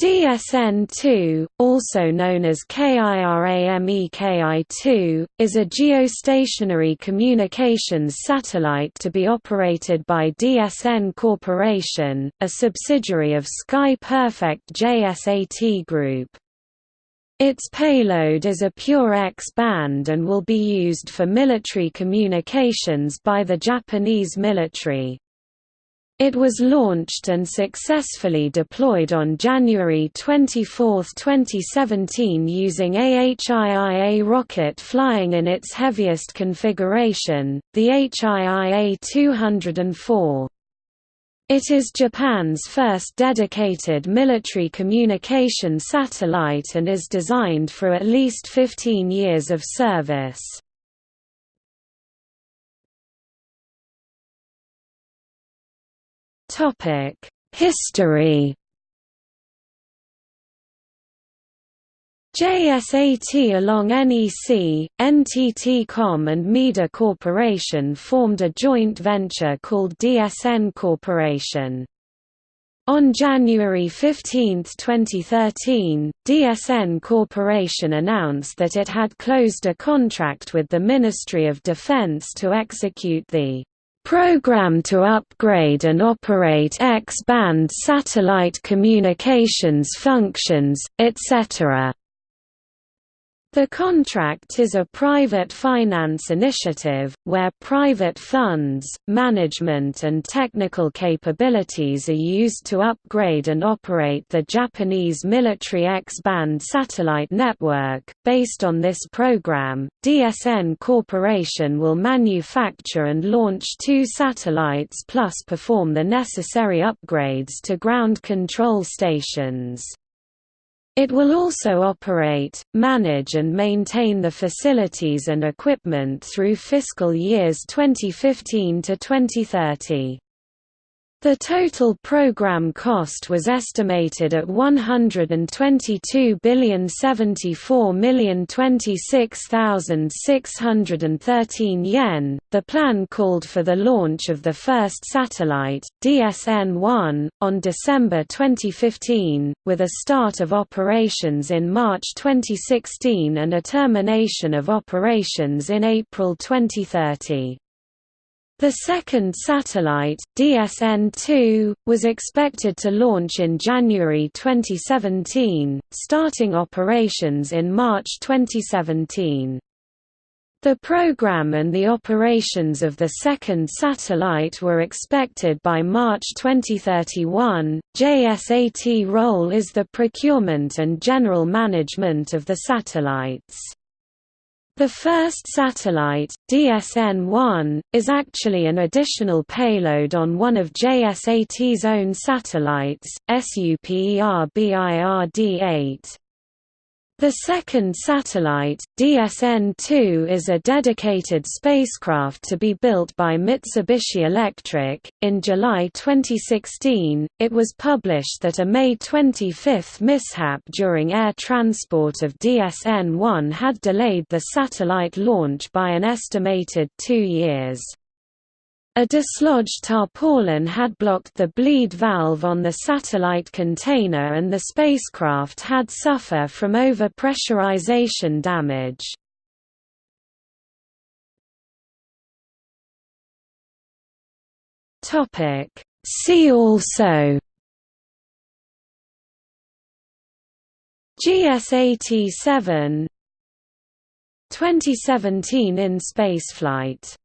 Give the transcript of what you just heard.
DSN-2, also known as KIRAMEKI-2, is a geostationary communications satellite to be operated by DSN Corporation, a subsidiary of Sky Perfect JSAT Group. Its payload is a pure X-band and will be used for military communications by the Japanese military. It was launched and successfully deployed on January 24, 2017 using AHIIA rocket flying in its heaviest configuration, the H-IIA-204. It is Japan's first dedicated military communication satellite and is designed for at least 15 years of service. Topic: History. JSAT along NEC, NTT-Com and Maeda Corporation formed a joint venture called DSN Corporation. On January 15, 2013, DSN Corporation announced that it had closed a contract with the Ministry of Defense to execute the Program to upgrade and operate X-band satellite communications functions, etc. The contract is a private finance initiative, where private funds, management and technical capabilities are used to upgrade and operate the Japanese military X-band satellite network. Based on this program, DSN Corporation will manufacture and launch two satellites plus perform the necessary upgrades to ground control stations. It will also operate, manage and maintain the facilities and equipment through fiscal years 2015 to 2030. The total program cost was estimated at 122,074,026,613 yen. The plan called for the launch of the first satellite, DSN-1, on December 2015, with a start of operations in March 2016 and a termination of operations in April 2030. The second satellite, DSN-2, was expected to launch in January 2017, starting operations in March 2017. The program and the operations of the second satellite were expected by March 2031. JSAT role is the procurement and general management of the satellites. The first satellite, DSN-1, is actually an additional payload on one of JSAT's own satellites, SUPERBIRD-8. The second satellite, DSN-2 is a dedicated spacecraft to be built by Mitsubishi Electric. In July 2016, it was published that a May 25 mishap during air transport of DSN-1 had delayed the satellite launch by an estimated two years. A dislodged tarpaulin had blocked the bleed valve on the satellite container and the spacecraft had suffer from overpressurization damage. See also GSAT-7 2017 in spaceflight